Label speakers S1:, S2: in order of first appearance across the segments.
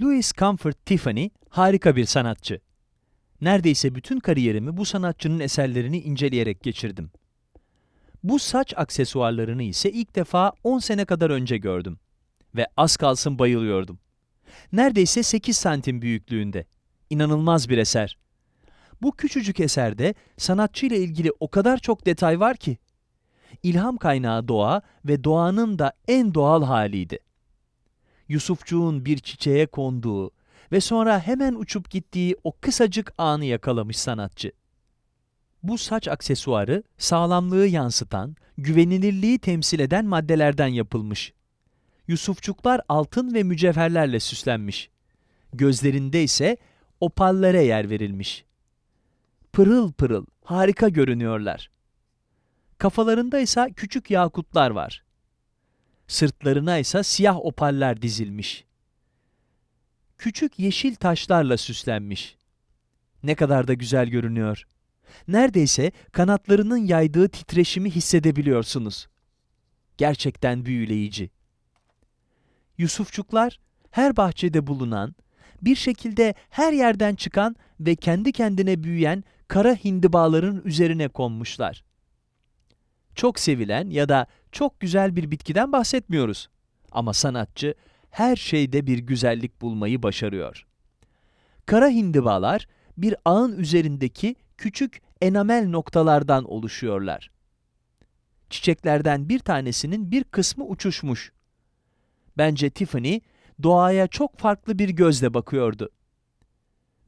S1: Louis Comfort Tiffany harika bir sanatçı. Neredeyse bütün kariyerimi bu sanatçının eserlerini inceleyerek geçirdim. Bu saç aksesuarlarını ise ilk defa 10 sene kadar önce gördüm. Ve az kalsın bayılıyordum. Neredeyse 8 santim büyüklüğünde. İnanılmaz bir eser. Bu küçücük eserde sanatçıyla ilgili o kadar çok detay var ki. İlham kaynağı doğa ve doğanın da en doğal haliydi. Yusufçuğun bir çiçeğe konduğu ve sonra hemen uçup gittiği o kısacık anı yakalamış sanatçı. Bu saç aksesuarı sağlamlığı yansıtan, güvenilirliği temsil eden maddelerden yapılmış. Yusufçuklar altın ve mücevherlerle süslenmiş. Gözlerinde ise opallere yer verilmiş. Pırıl pırıl, harika görünüyorlar. Kafalarında ise küçük yakutlar var. Sırtlarına ise siyah opaller dizilmiş. Küçük yeşil taşlarla süslenmiş. Ne kadar da güzel görünüyor. Neredeyse kanatlarının yaydığı titreşimi hissedebiliyorsunuz. Gerçekten büyüleyici. Yusufçuklar her bahçede bulunan, bir şekilde her yerden çıkan ve kendi kendine büyüyen kara hindibaların üzerine konmuşlar. Çok sevilen ya da çok güzel bir bitkiden bahsetmiyoruz. Ama sanatçı her şeyde bir güzellik bulmayı başarıyor. Kara hindibalar bir ağın üzerindeki küçük enamel noktalardan oluşuyorlar. Çiçeklerden bir tanesinin bir kısmı uçuşmuş. Bence Tiffany doğaya çok farklı bir gözle bakıyordu.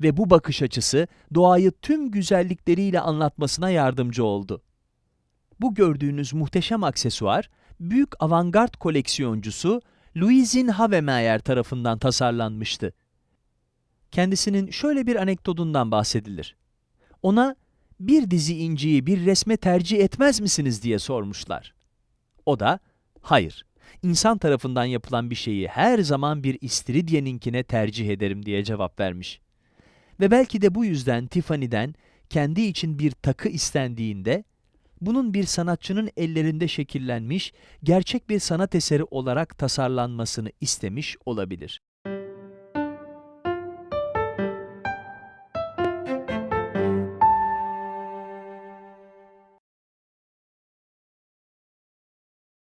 S1: Ve bu bakış açısı doğayı tüm güzellikleriyle anlatmasına yardımcı oldu. Bu gördüğünüz muhteşem aksesuar, büyük avantgard koleksiyoncusu Louisin Havemeyer tarafından tasarlanmıştı. Kendisinin şöyle bir anekdotundan bahsedilir. Ona bir dizi inciyi bir resme tercih etmez misiniz diye sormuşlar. O da, hayır, insan tarafından yapılan bir şeyi her zaman bir istiridye'ninkine tercih ederim diye cevap vermiş. Ve belki de bu yüzden Tiffany'den kendi için bir takı istendiğinde, bunun bir sanatçının ellerinde şekillenmiş, gerçek bir sanat eseri olarak tasarlanmasını istemiş olabilir.